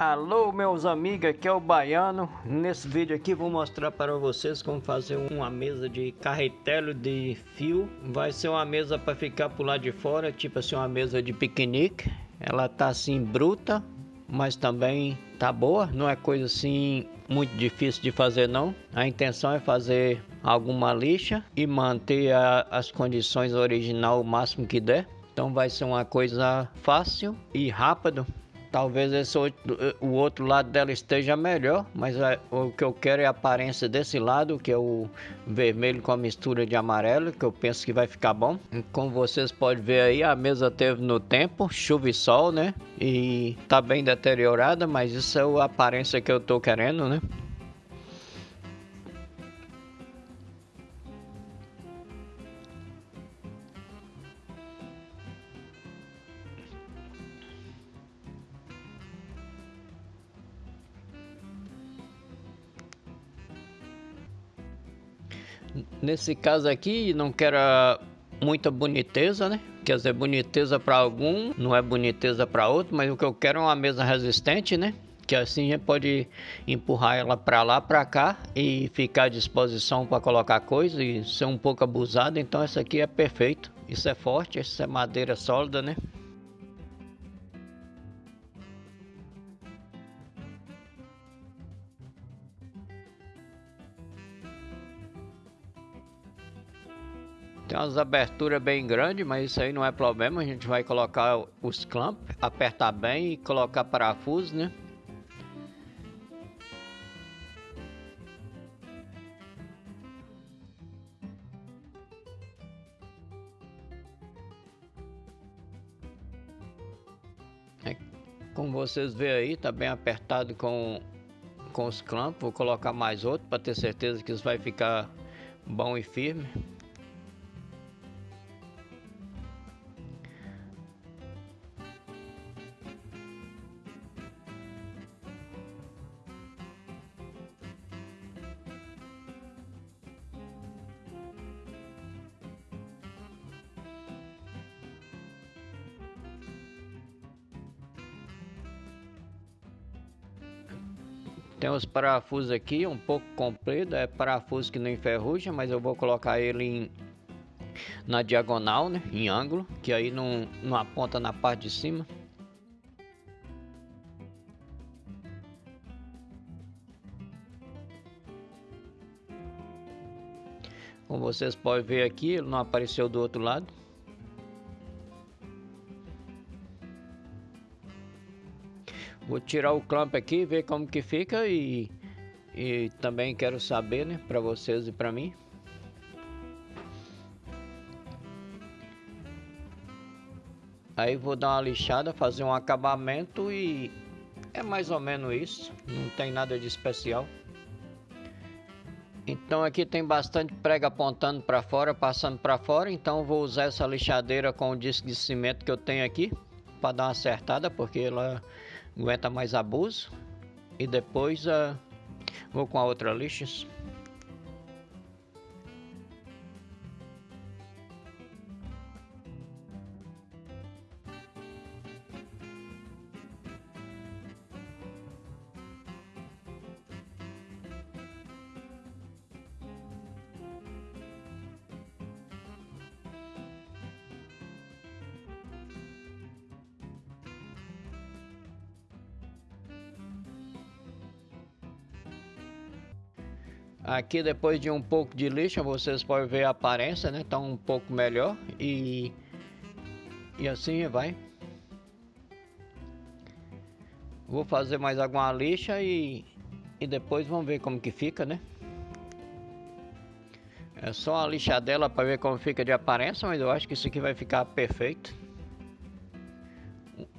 Alô meus amigos, aqui é o Baiano. Nesse vídeo aqui vou mostrar para vocês como fazer uma mesa de carretel de fio. Vai ser uma mesa para ficar por lá de fora, tipo assim uma mesa de piquenique. Ela tá assim bruta, mas também tá boa. Não é coisa assim muito difícil de fazer não. A intenção é fazer alguma lixa e manter a, as condições original o máximo que der. Então vai ser uma coisa fácil e rápido Talvez esse outro, o outro lado dela esteja melhor, mas é, o que eu quero é a aparência desse lado, que é o vermelho com a mistura de amarelo, que eu penso que vai ficar bom. Como vocês podem ver aí, a mesa teve no tempo, chuva e sol, né? E tá bem deteriorada, mas isso é a aparência que eu tô querendo, né? Nesse caso aqui, não quero muita boniteza, né? Quer dizer, boniteza para algum, não é boniteza para outro, mas o que eu quero é uma mesa resistente, né? Que assim a gente pode empurrar ela para lá, para cá e ficar à disposição para colocar coisa e ser um pouco abusada. Então essa aqui é perfeito. Isso é forte, isso é madeira sólida, né? Tem umas aberturas bem grandes, mas isso aí não é problema. A gente vai colocar os clamps, apertar bem e colocar parafuso, né? É, como vocês veem aí, tá bem apertado com, com os clamps. Vou colocar mais outro para ter certeza que isso vai ficar bom e firme. Tem os parafusos aqui, um pouco comprido, é parafuso que não enferruja, mas eu vou colocar ele em, na diagonal, né, em ângulo, que aí não, não aponta na parte de cima. Como vocês podem ver aqui, ele não apareceu do outro lado. Vou tirar o clamp aqui, ver como que fica e, e também quero saber, né, para vocês e para mim. Aí vou dar uma lixada, fazer um acabamento e é mais ou menos isso, não tem nada de especial. Então aqui tem bastante prega apontando para fora, passando para fora, então vou usar essa lixadeira com o disco de cimento que eu tenho aqui para dar uma acertada, porque ela aguenta mais abuso e depois uh, vou com a outra lixa Aqui depois de um pouco de lixa vocês podem ver a aparência, né? Tá um pouco melhor e e assim vai. Vou fazer mais alguma lixa e e depois vamos ver como que fica, né? É só a lixadela para ver como fica de aparência, mas eu acho que isso aqui vai ficar perfeito.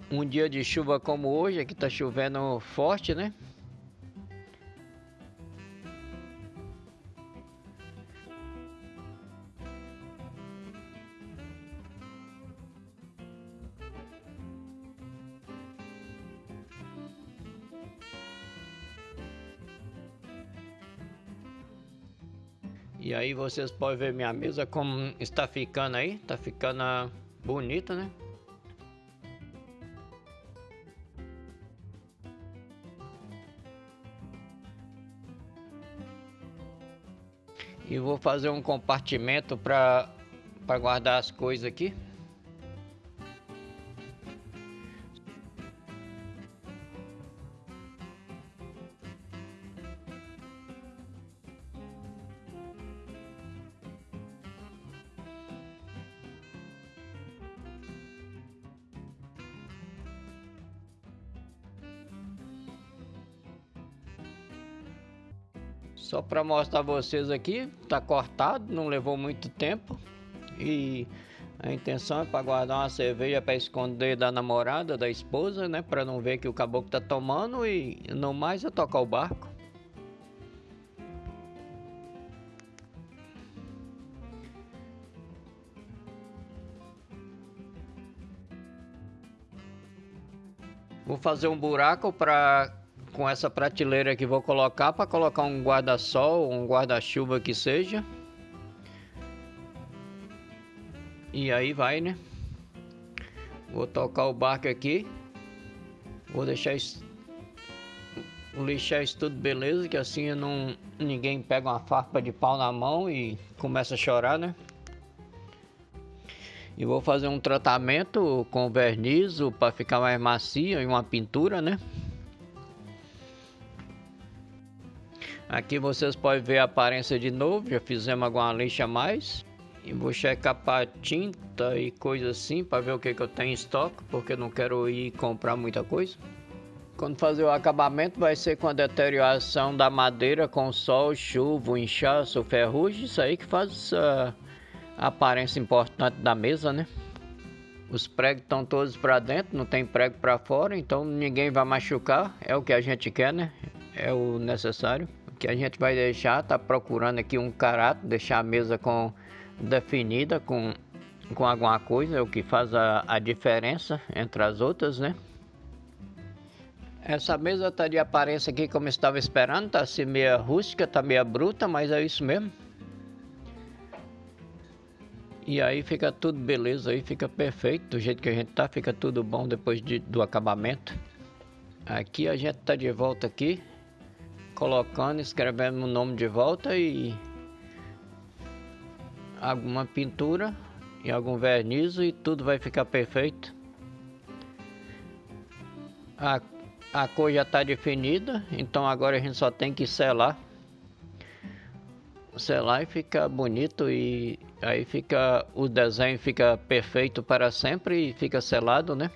Um dia de chuva como hoje, aqui tá chovendo forte, né? E aí vocês podem ver minha mesa como está ficando aí, está ficando bonita, né? E vou fazer um compartimento para guardar as coisas aqui. Só para mostrar vocês aqui, tá cortado, não levou muito tempo. E a intenção é para guardar uma cerveja para esconder da namorada, da esposa, né? Para não ver que o caboclo tá tomando e não mais é tocar o barco. Vou fazer um buraco para com essa prateleira que vou colocar para colocar um guarda-sol, um guarda-chuva que seja. E aí vai, né? Vou tocar o barco aqui. Vou deixar isso, lixar isso tudo beleza, que assim não ninguém pega uma farpa de pau na mão e começa a chorar, né? E vou fazer um tratamento com verniz para ficar mais macia e uma pintura, né? Aqui vocês podem ver a aparência de novo, já fizemos alguma lixa a mais. E vou checar para tinta e coisa assim, para ver o que, que eu tenho em estoque, porque não quero ir comprar muita coisa. Quando fazer o acabamento vai ser com a deterioração da madeira com sol, chuva, inchaço, ferrugem, isso aí que faz essa aparência importante da mesa, né? Os pregos estão todos para dentro, não tem prego para fora, então ninguém vai machucar, é o que a gente quer, né? É o necessário que a gente vai deixar, tá procurando aqui um caráter, deixar a mesa com definida com, com alguma coisa, o que faz a, a diferença entre as outras, né? Essa mesa tá de aparência aqui como estava esperando, tá assim meia rústica, tá meia bruta, mas é isso mesmo. E aí fica tudo beleza, aí fica perfeito, do jeito que a gente tá, fica tudo bom depois de, do acabamento. Aqui a gente tá de volta aqui, colocando, escrevendo o nome de volta e alguma pintura e algum verniz e tudo vai ficar perfeito. A, a cor já está definida, então agora a gente só tem que selar. Selar e fica bonito e aí fica o desenho fica perfeito para sempre e fica selado, né?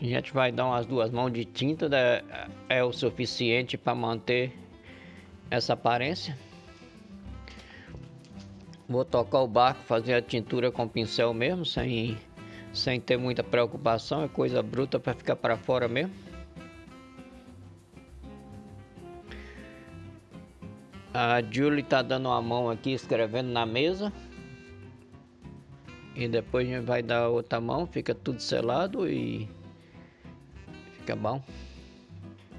A gente vai dar umas duas mãos de tinta, né? é o suficiente para manter essa aparência. Vou tocar o barco, fazer a tintura com pincel mesmo, sem, sem ter muita preocupação, é coisa bruta para ficar para fora mesmo. A Julie tá dando uma mão aqui escrevendo na mesa. E depois a gente vai dar outra mão, fica tudo selado e fica bom.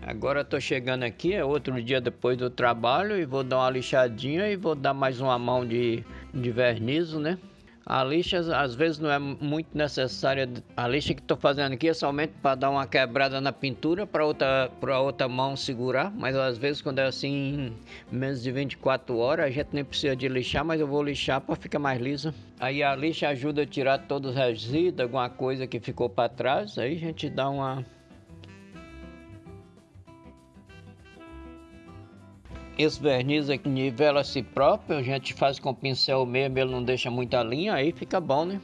Agora tô chegando aqui, é outro dia depois do trabalho e vou dar uma lixadinha e vou dar mais uma mão de, de verniz, né? A lixa às vezes não é muito necessária. A lixa que estou fazendo aqui é somente para dar uma quebrada na pintura para outra, para outra mão segurar. Mas às vezes quando é assim, menos de 24 horas, a gente nem precisa de lixar, mas eu vou lixar para ficar mais lisa. Aí a lixa ajuda a tirar todos os resíduos, alguma coisa que ficou para trás. Aí a gente dá uma Esse verniz aqui nivela si próprio, a gente faz com pincel mesmo, ele não deixa muita linha, aí fica bom, né?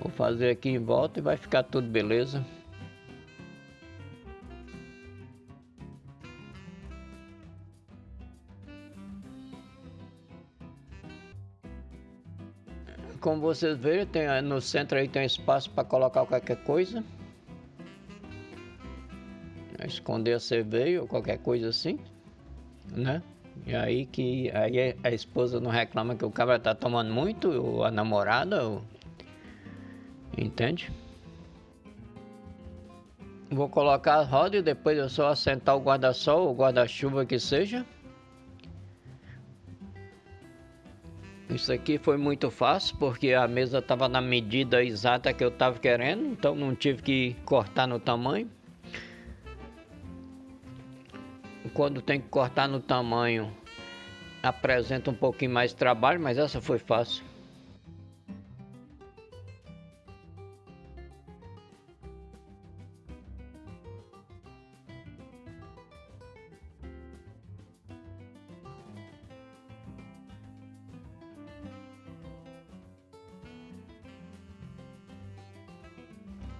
Vou fazer aqui em volta e vai ficar tudo beleza. Como vocês veem, tem, no centro aí tem espaço para colocar qualquer coisa. Esconder a cerveja ou qualquer coisa assim, né? E aí que aí a esposa não reclama que o cara tá tomando muito, ou a namorada, ou... entende? Vou colocar a roda e depois eu só assentar o guarda-sol ou guarda-chuva que seja. Isso aqui foi muito fácil porque a mesa estava na medida exata que eu estava querendo, então não tive que cortar no tamanho. Quando tem que cortar no tamanho, apresenta um pouquinho mais de trabalho, mas essa foi fácil.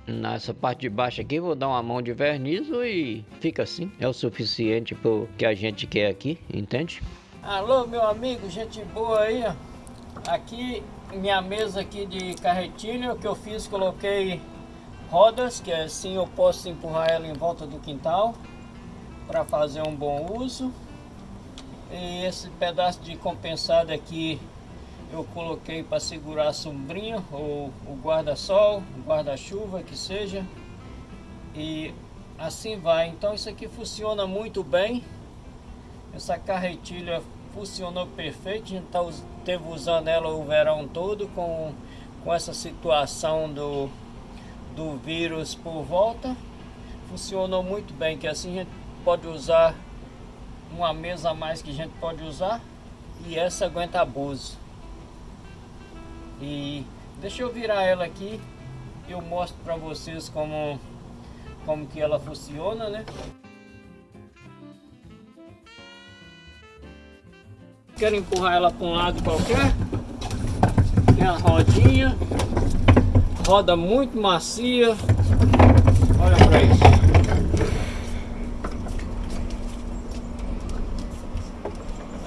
Nessa parte de baixo aqui vou dar uma mão de verniz e fica assim. É o suficiente para o que a gente quer aqui, entende? Alô meu amigo, gente boa aí, ó. Aqui minha mesa aqui de carretilha, o que eu fiz, coloquei rodas, que assim eu posso empurrar ela em volta do quintal para fazer um bom uso. E esse pedaço de compensado aqui eu coloquei para segurar a sombrinha ou o guarda-sol, guarda-chuva que seja e assim vai. Então isso aqui funciona muito bem. Essa carretilha funcionou perfeito. A gente tá, usando ela o verão todo com, com essa situação do, do vírus por volta. Funcionou muito bem, que assim a gente pode usar uma mesa a mais que a gente pode usar e essa aguenta abuso. E deixa eu virar ela aqui, eu mostro para vocês como, como que ela funciona, né? Quero empurrar ela para um lado qualquer. Tem a rodinha. Roda muito macia. Olha para isso.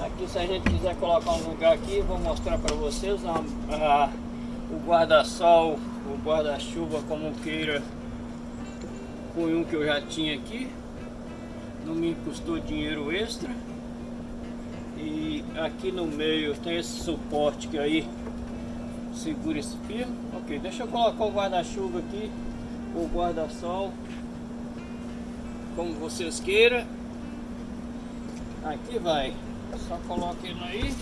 Aqui se a gente quiser colocar um lugar aqui, vou mostrar para vocês a, a, o guarda-sol, o guarda-chuva como queira. Foi um que eu já tinha aqui. Não me custou dinheiro extra. E aqui no meio tem esse suporte que aí segura esse fio. Ok, deixa eu colocar o guarda-chuva aqui, o guarda-sol, como vocês queiram. Aqui vai, só coloca ele aí.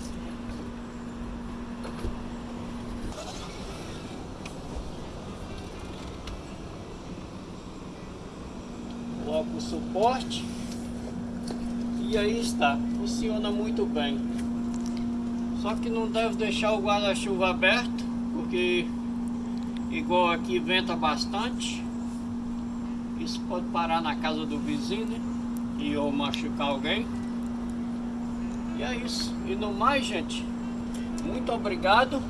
Coloca o suporte. E aí está, funciona muito bem. Só que não deve deixar o guarda-chuva aberto, porque igual aqui venta bastante. Isso pode parar na casa do vizinho né? e ou machucar alguém. E é isso. E no mais, gente, muito obrigado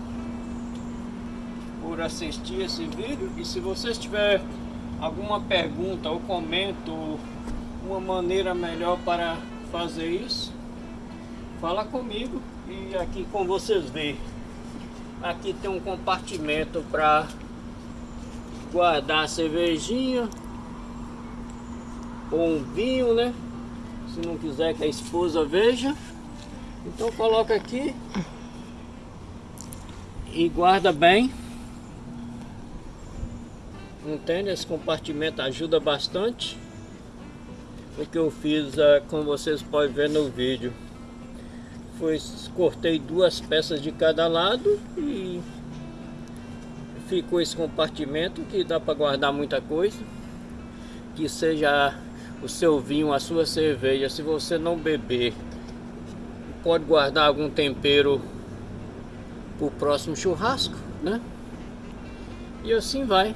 por assistir esse vídeo. E se vocês tiver alguma pergunta ou comento uma maneira melhor para fazer isso, fala comigo e aqui com vocês verem. Aqui tem um compartimento para guardar a cervejinha ou um vinho, né? Se não quiser que a esposa veja. Então coloca aqui e guarda bem. Entende? Esse compartimento ajuda bastante o que eu fiz, uh, como vocês podem ver no vídeo. Foi, cortei duas peças de cada lado e ficou esse compartimento que dá para guardar muita coisa. Que seja o seu vinho, a sua cerveja, se você não beber, pode guardar algum tempero para o próximo churrasco, né? E assim vai.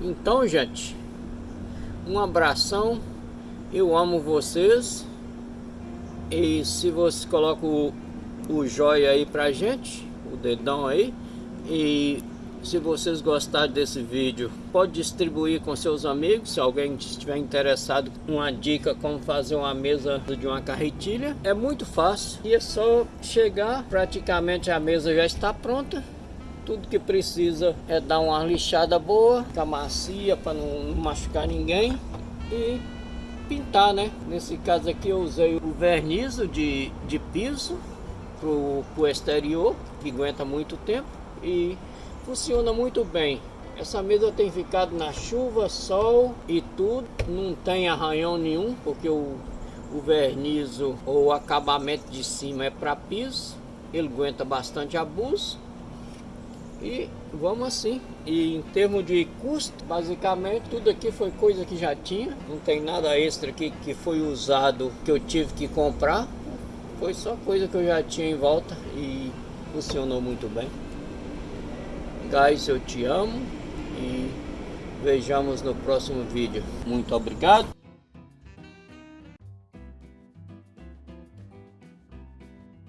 Então, gente, um abração. Eu amo vocês. E se você coloca o, o joia aí pra gente, o dedão aí, e Se vocês gostarem desse vídeo, pode distribuir com seus amigos. Se alguém estiver interessado, uma dica como fazer uma mesa de uma carretilha. É muito fácil e é só chegar, praticamente a mesa já está pronta. Tudo que precisa é dar uma lixada boa, ficar macia para não machucar ninguém e pintar, né? Nesse caso aqui eu usei o verniz de, de piso pro, pro exterior, que aguenta muito tempo e funciona muito bem. Essa mesa tem ficado na chuva, sol e tudo, não tem arranhão nenhum, porque o, o verniz ou o acabamento de cima é para piso, ele aguenta bastante abuso. E vamos assim. E em termos de custo, basicamente tudo aqui foi coisa que já tinha. Não tem nada extra aqui que foi usado que eu tive que comprar. Foi só coisa que eu já tinha em volta e funcionou muito bem. Guys, eu te amo e vejamos no próximo vídeo. Muito obrigado.